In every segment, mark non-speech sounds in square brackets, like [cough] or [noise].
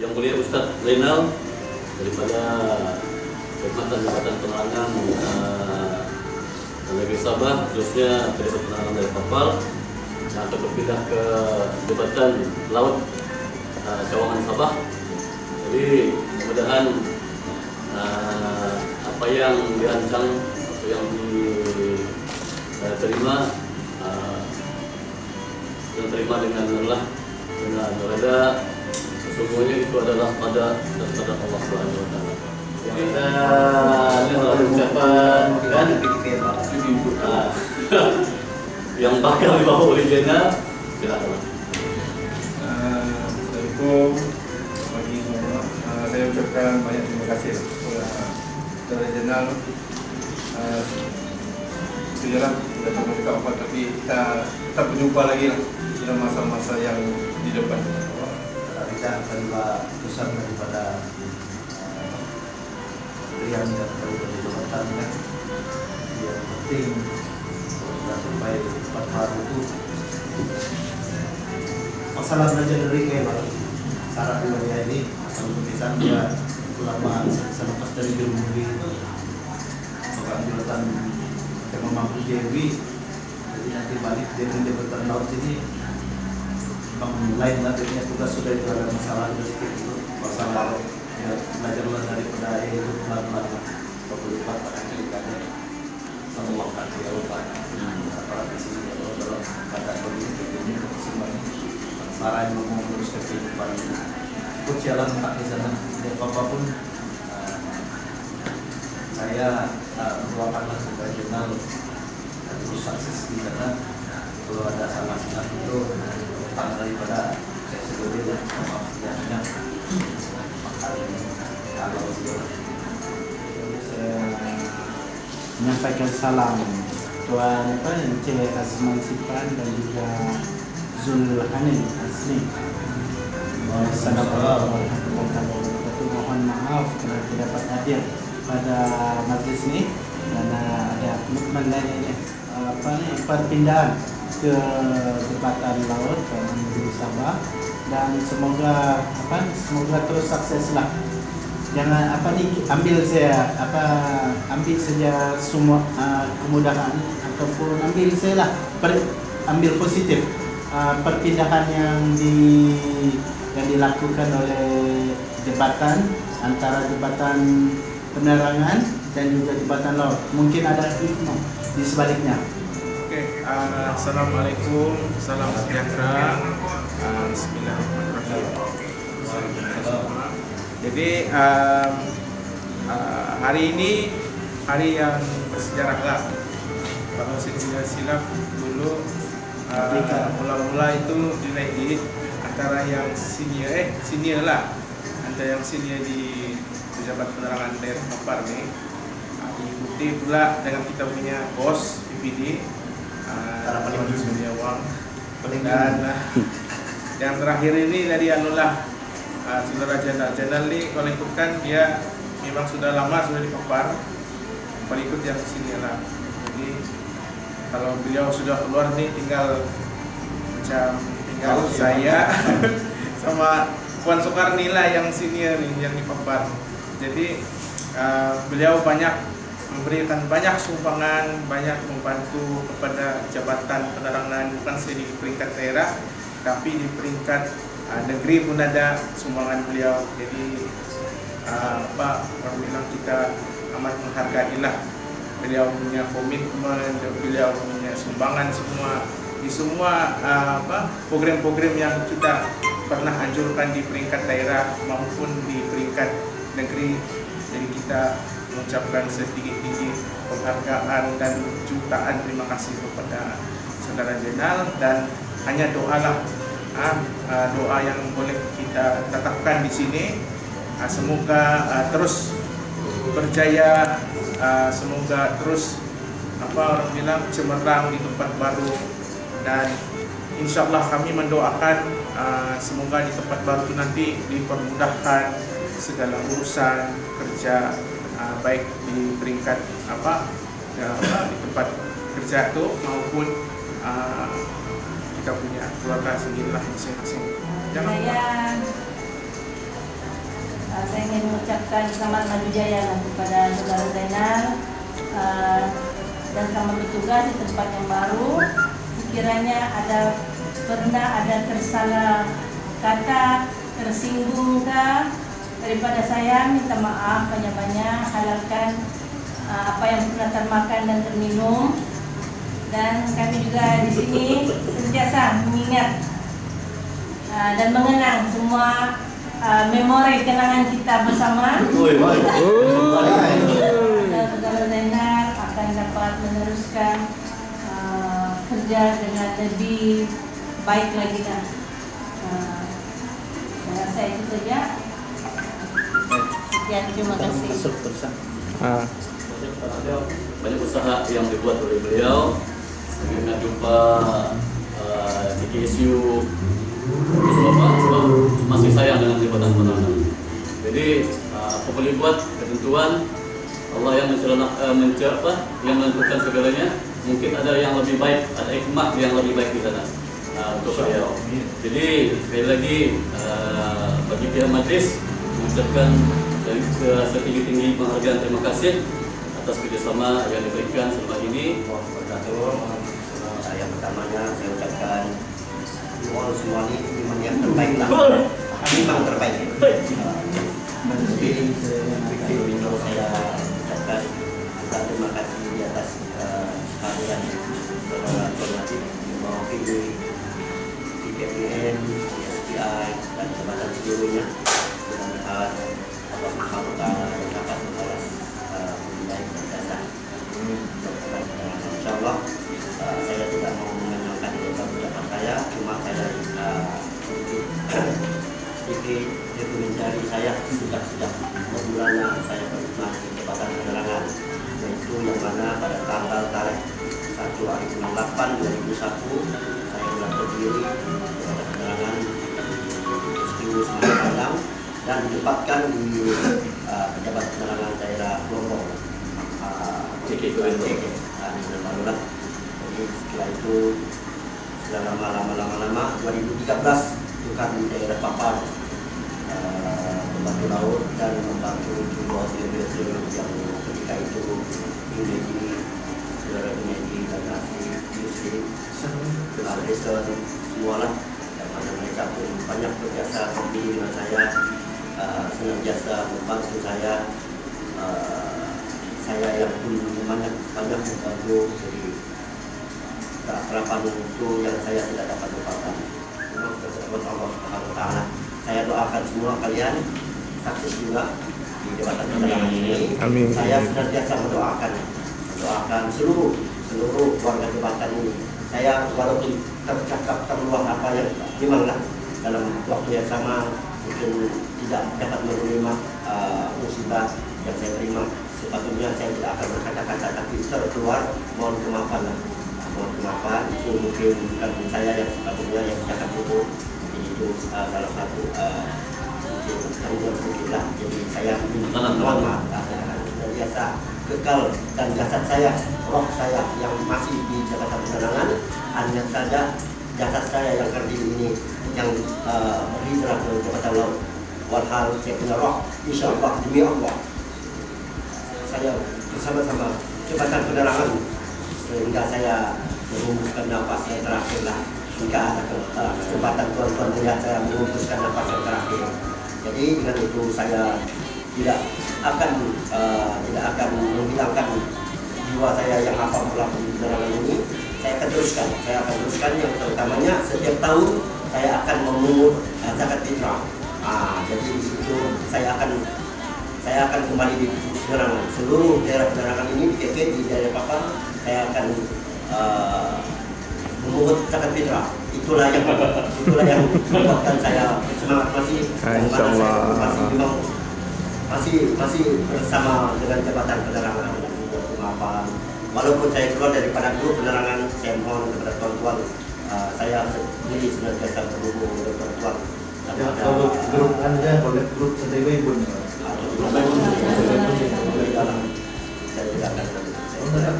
yang mulia Ustadz Zainal daripada Jabatan-Jabatan Penerangan uh, Negeri Sabah khususnya Pejabat Penerangan dari Kapal yang akan berpindah ke Jabatan Laut uh, Cawangan Sabah. Jadi mudah-mudahan uh, apa yang dirancang atau yang diterima uh, terima dengan Allah dengan reda sesungguhnya itu adalah pada daripada Allah Subhanahu wa taala. Kita lihat ucapan kan Ah. yang bakal dibawa oleh Jena silakan. Uh, Assalamualaikum pagi semua. Uh, saya ucapkan banyak terima kasih kepada Saudara Jenal. Uh, Sejarah sudah tunggu dekat apa tapi kita kita berjumpa lagi lah dalam masa-masa yang di depan. Kita akan buat pesan daripada Rian dan daripada jabatan kan yang penting kalau sampai empat hari itu masalah belajar dari kayak syarat dunia ini asal lukisan dia ulama selepas dari Germudi itu maka jabatan yang memampu Dewi jadi nanti balik dari jabatan laut ini memang lain lah jadinya tugas sudah itu ada masalah sedikit itu masalah ya, belajarlah daripada itu pelan-pelan lah kalau lupa pada kalikannya sama waktu ya lupa para di sini ya kalau pada kondisi ini semuanya para yang mau mengurus kehidupan ikut jalan tak di sana. Dan apa pun uh, saya uh, mendoakanlah supaya jurnal terus sukses di sana. Kalau ada salah salah itu tentang daripada saya sendiri dan sejarahnya kalau saya menyampaikan salam Tuan apa Encik Azman Sipan dan juga Zul Hanin Asli. Assalamualaikum warahmatullahi wabarakatuh. Mohon maaf kerana tidak dapat hadir pada majlis ini. Karena ada komitmen lain ini. Apa ni? Perpindahan ke Jabatan Laut ke Negeri Sabah. Dan semoga apa semoga terus sukseslah jangan apa ni ambil saya apa ambil saja semua uh, kemudahan ataupun ambil saya lah per, ambil positif uh, perpindahan yang di yang dilakukan oleh jabatan antara jabatan penerangan dan juga jabatan laut. Mungkin ada hikmah di sebaliknya uh, Assalamualaikum, salam sejahtera. Uh, Bismillahirrahmanirrahim. Jadi um, uh, hari ini hari yang bersejarah lah. Kalau saya silap dulu mula-mula itu dinaiki antara yang senior eh senior lah antara yang senior di pejabat penerangan daerah Mapar ni diikuti pula dengan kita punya bos PPD tinggi. Surya Wang Paling dan yang terakhir ini dari anulah uh, saudara Jenal Jenal ni kalau ikutkan dia memang sudah lama sudah di Papar kalau ikut yang sini lah. Jadi kalau beliau sudah keluar nih tinggal macam tinggal Oh, saya [laughs] sama Puan Soekarni lah yang senior nih yang di Papar jadi uh, beliau banyak memberikan banyak sumbangan, banyak membantu kepada jabatan penerangan bukan saja di peringkat daerah, tapi di peringkat uh, negeri pun ada sumbangan beliau. Jadi uh, apa orang bilang kita amat menghargai lah beliau punya komitmen, beliau punya sumbangan semua di semua uh, apa program-program yang kita pernah anjurkan di peringkat daerah maupun di peringkat negeri. Jadi kita mengucapkan setinggi-tinggi penghargaan dan jutaan terima kasih kepada saudara Jenal dan hanya doalah ah, ah, doa yang boleh kita tetapkan di sini. Ah, semoga terus berjaya semoga terus apa orang bilang cemerlang di tempat baru. Dan insya Allah kami mendoakan semoga di tempat baru nanti dipermudahkan segala urusan kerja uh, baik di peringkat apa ya, apa, di tempat kerja itu maupun uh, kita punya keluarga sendirilah masing-masing. Jangan lupa. Saya mengucapkan selamat maju jaya lah kepada saudara Zainal uh, dan selamat bertugas di tempat yang baru. Sekiranya ada pernah ada tersalah kata, tersinggung kah daripada saya minta maaf banyak-banyak halalkan uh, apa yang pernah termakan dan terminum dan kami juga di sini sentiasa mengingat uh, dan mengenang semua uh, memori kenangan kita bersama. Dan saudara Zainal akan dapat meneruskan uh, kerja dengan lebih baik lagi dah. Uh, saya itu saja. Sekian terima kasih. Masuk terusan. banyak usaha yang dibuat oleh beliau dengan jumpa uh, di KSU? Sebab masih sayang dengan jabatan penerangan. Jadi uh, apa boleh buat ketentuan Allah yang mencerna, uh, apa, yang menentukan segalanya. Mungkin ada yang lebih baik, ada hikmah yang lebih baik di sana uh, untuk beliau. Jadi sekali lagi uh, bagi pihak majlis mengucapkan dari setinggi-tinggi penghargaan terima kasih atas kerjasama yang diberikan selama ini. Uh, yang pertamanya saya ucapkan semua ini memang yang terbaik lah. Memang terbaik. Saya uh, sedikit dokumentari saya sudah sejak bulan saya pernah di jabatan penerangan yaitu yang mana pada tanggal tarikh 1 hari bulan 8 2001 saya telah berdiri jabatan penerangan Stingus Padang dan ditempatkan di uh, pejabat penerangan daerah Lombok uh, Ciki Kuwento. Ciki, uh, di bulan baru lah. Jadi setelah itu sudah lama-lama lama-lama 2013 itu kan di daerah Papar uh, membantu laut dan membantu dua seluruh yang ketika itu Unedi, saudara Unedi dan Nasi, Yusri, Alisa semua lah yang mana mereka pun banyak berjasa sendiri dengan saya uh, senantiasa membantu saya uh, saya yang pun banyak banyak membantu jadi harapan itu yang saya tidak dapat lupakan buat Allah Subhanahu wa taala. Saya doakan semua kalian sukses juga di jabatan penerangan ini. Amin. Saya senantiasa mendoakan mendoakan seluruh seluruh warga jabatan ini. Saya walaupun tercakap terluang apa yang memanglah dalam waktu yang sama mungkin tidak dapat menerima uh, musibah yang saya terima sepatutnya saya tidak akan berkata-kata tapi terkeluar mohon kemaafan mohon kemaafan itu mungkin bukan saya yang sepatutnya yang cakap itu itu uh, salah satu uh, tanggung sedikit lah jadi saya uh, dan biasa. Kekal dan jasad saya roh saya yang masih di jabatan penerangan hanya saja jasad saya yang terdiri ini yang uh, berhijrah ke jabatan laut. Walhal saya punya roh insya Allah demi Allah. Saya bersama-sama jabatan penerangan sehingga saya menghembuskan nafas yang terakhir lah. Hingga ada uh, kesempatan tuan-tuan melihat saya menghembuskan nafas yang terakhir. Jadi dengan itu saya tidak akan uh, tidak akan menghilangkan jiwa saya yang apa melakukan penerangan ini. Saya akan teruskan. Saya akan teruskan yang terutamanya setiap tahun saya akan memungut uh, zakat fitrah. Ah, jadi di situ saya akan saya akan kembali di penerangan seluruh daerah penerangan ini di di daerah Papar saya akan uh, memungut zakat fitrah itulah yang [laughs] itulah yang membuatkan saya semangat masih Ah, insyaAllah. masih memang masih masih bersama dengan jabatan penerangan. Dan maafan walaupun saya keluar daripada grup penerangan saya mohon kepada tuan-tuan uh, saya sendiri senantiasa berhubung dengan tuan-tuan. Ya, kalau grup anda, kalau grup sendiri pun. saya tidak akan saya,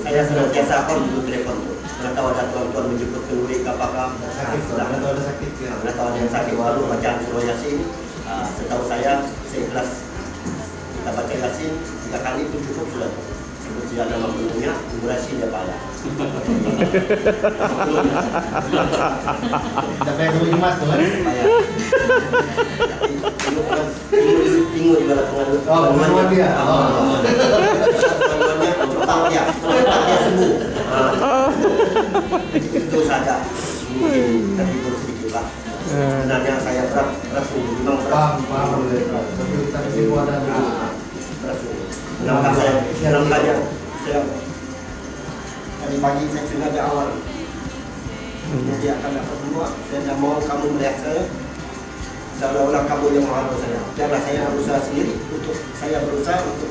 saya senantiasa pun untuk telepon. Karena tahu ada tuan-tuan menjemput kenduri ke apakah Sakit, ada ya. karena tahu ada yang sakit baru bacaan surah yasin. Uh, setahu saya seikhlas kita baca yasin tiga kali itu cukup sudah saja nama penuhnya durasi dia Tidak kayak dulu Jumat tuh kan. pengaruh Oh, pengaruhan dia. Oh. Cepat dia sembuh Ah. itu saja. Mungkin terhibur sedikit pak sebenarnya saya berat berat memang berat. Paham. Tapi kita di situ ada dulu. Ah, berat sungguh kenapa saya kenapa saya tadi pagi saya sengaja awal. Jadi akan dapat dua. Saya tidak mau kamu melihat saya. Seolah-olah kamu yang menghargai saya biarlah saya berusaha sendiri untuk saya berusaha untuk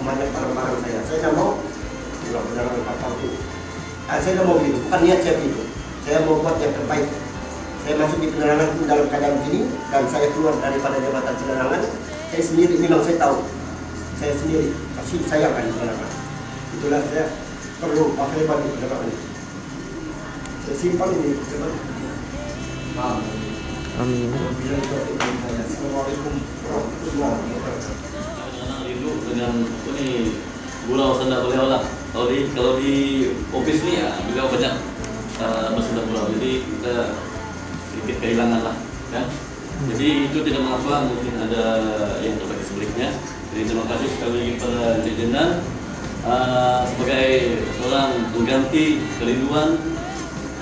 memanjat barang-barang saya. Saya tidak mau. Tidak benar apa itu saya tidak mau gitu. Bukan niat saya begitu saya mau buat yang terbaik. Saya masuk di penerangan pun dalam keadaan begini dan saya keluar daripada jabatan penerangan saya sendiri. Memang saya tahu. Saya sendiri. Kasih sayangkan di penerangan. Itulah saya perlu pakai bagi penerangan ini. Saya simpan ini. Coba Paham. Amin. Assalamualaikum warahmatullahi wabarakatuh Dengan apa nih gurau senda beliau lah. Kalau di kalau di office nih ya beliau banyak uh, bersenda gurau. Jadi kita sedikit kehilangan lah, kan? Jadi itu tidak mengapa mungkin ada yang terbaik sebaliknya. Jadi terima kasih sekali lagi kepada Encik Jendan uh, sebagai seorang pengganti kerinduan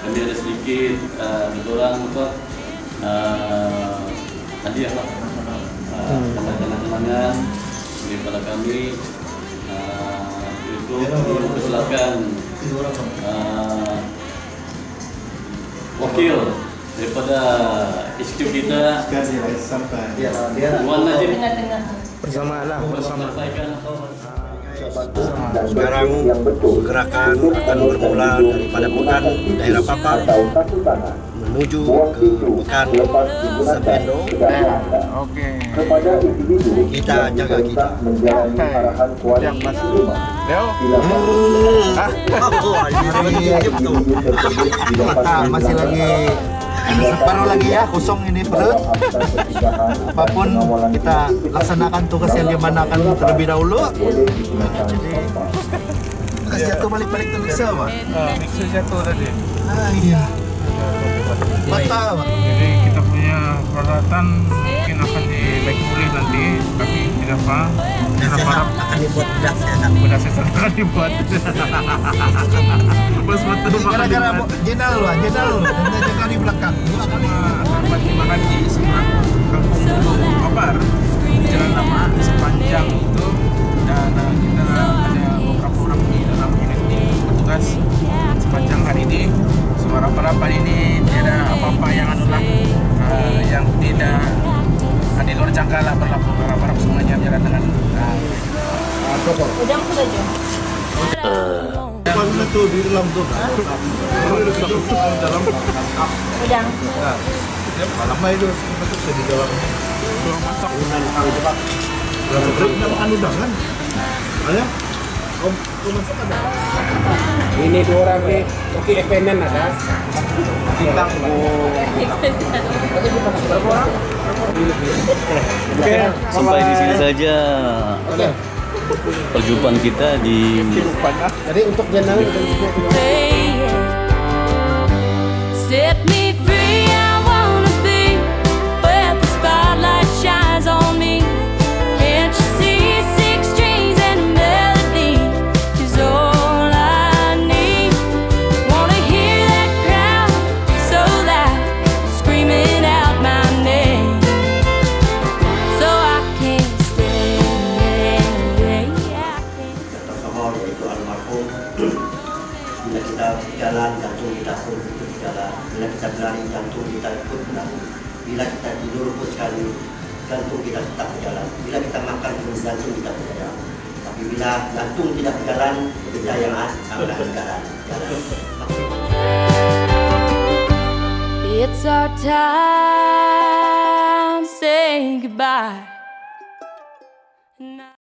kami ada sedikit uh, orang apa uh, hadiah lah uh, kenangan-kenangan daripada kami uh, itu mempersilakan uh, wakil daripada HQ kita. Dia Tuan Najib. Bersama lah, bersama. Sekarang gerakan akan bermula daripada Pekan daerah Papar menuju ke Pekan Sependo Oke. kita jaga kita Yang masih Leo. Mata masih lagi baru lagi ya kosong ini perut. Apa pun kita laksanakan tugas yang dimanakan terlebih dahulu. Jadi jatuh balik-balik ke mixer pak. Ah, mixer jatuh tadi. ah iya. Pak. Jadi kita punya peralatan mungkin akan di pulih nanti, tapi apa. Harap akan dibuat benar saya akan dibuat. Bos betul gara-gara jenal lu jenal lu. Jaga di belakang. Dua kali di dalam tuh. Dalam lama itu masuk di dalam belum masak. Tidak makan undangan. Ada? Om, om masak ada? Ini dua orang nih, oke FNN ada. kita. Oke, sampai di sini saja perjumpaan kita di Jadi untuk jenang Set yaitu almarhum. Bila kita jalan jantung kita pun ikut jalan. Bila kita berlari jantung kita ikut berlari. Bila kita tidur pun sekali jantung kita tetap berjalan. Bila kita makan pun jantung kita berjalan. Tapi bila jantung tidak berjalan kita yang akan berjalan. Jalan. It's our time, say goodbye.